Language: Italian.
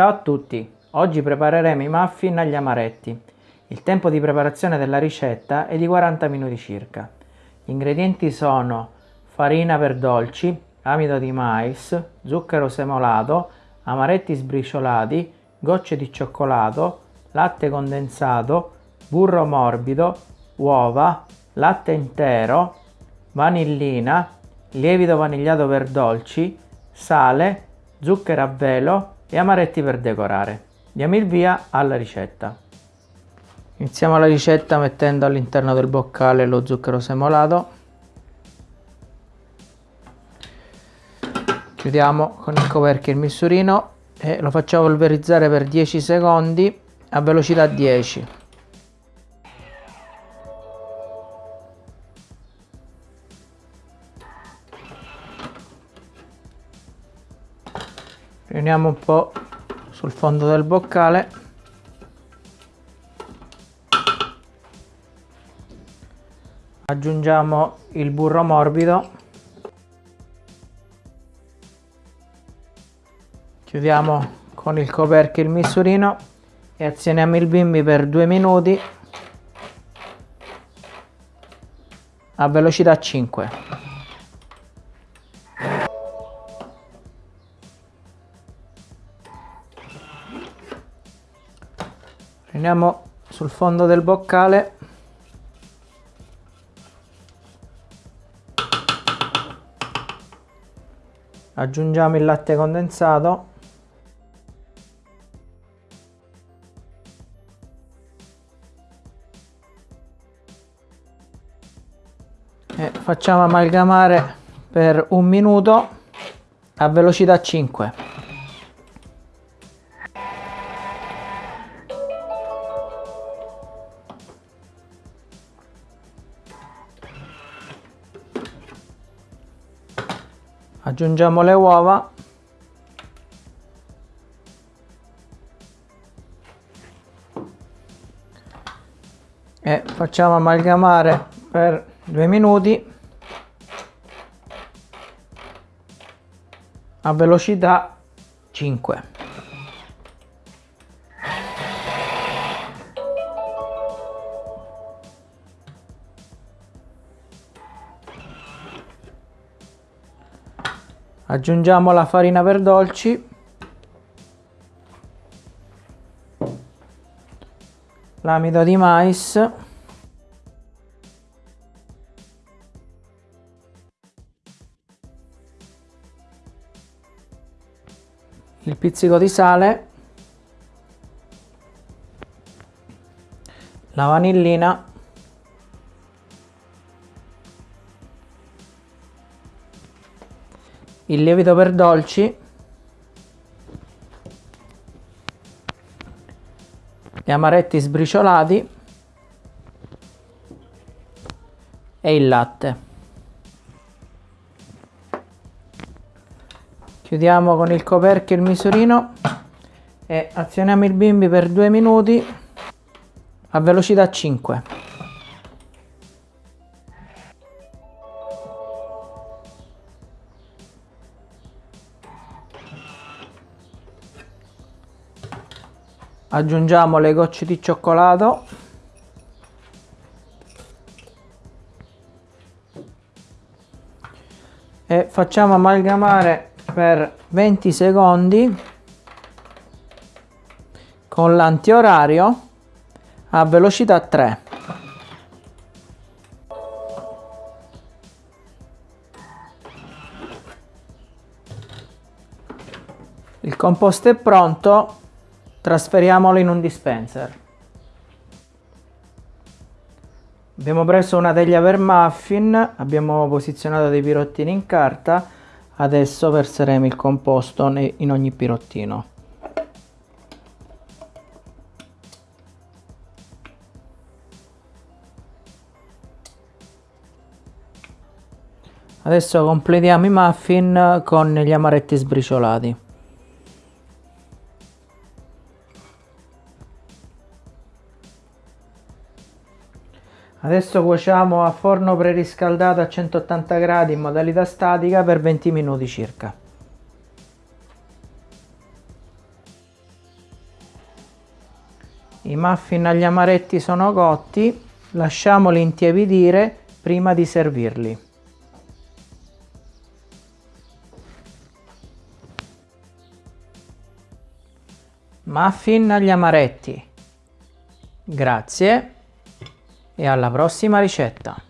Ciao a tutti! Oggi prepareremo i muffin agli amaretti. Il tempo di preparazione della ricetta è di 40 minuti circa. Gli ingredienti sono farina per dolci, amido di mais, zucchero semolato, amaretti sbriciolati, gocce di cioccolato, latte condensato, burro morbido, uova, latte intero, vanillina, lievito vanigliato per dolci, sale, zucchero a velo e amaretti per decorare. Diamo il via alla ricetta. Iniziamo la ricetta mettendo all'interno del boccale lo zucchero semolato. Chiudiamo con il coperchio il misurino e lo facciamo polverizzare per 10 secondi a velocità 10. Riuniamo un po' sul fondo del boccale. Aggiungiamo il burro morbido. Chiudiamo con il coperchio il misurino e azioniamo il bimbi per due minuti a velocità 5 prendiamo sul fondo del boccale. Aggiungiamo il latte condensato. E facciamo amalgamare per un minuto a velocità 5 aggiungiamo le uova. E facciamo amalgamare per due minuti a velocità 5 aggiungiamo la farina per dolci l'amido di mais. Il pizzico di sale. La vanillina il lievito per dolci. Gli amaretti sbriciolati. E il latte. Chiudiamo con il coperchio il misurino e azioniamo il bimbi per due minuti a velocità 5 aggiungiamo le gocce di cioccolato. E facciamo amalgamare per 20 secondi con l'antiorario a velocità 3 il composto è pronto trasferiamolo in un dispenser. Abbiamo preso una teglia per muffin, abbiamo posizionato dei pirottini in carta, adesso verseremo il composto in ogni pirottino. Adesso completiamo i muffin con gli amaretti sbriciolati. Adesso cuociamo a forno preriscaldato a 180 gradi in modalità statica per 20 minuti circa. I muffin agli amaretti sono cotti, lasciamoli intiepidire prima di servirli. Muffin agli amaretti. Grazie e alla prossima ricetta.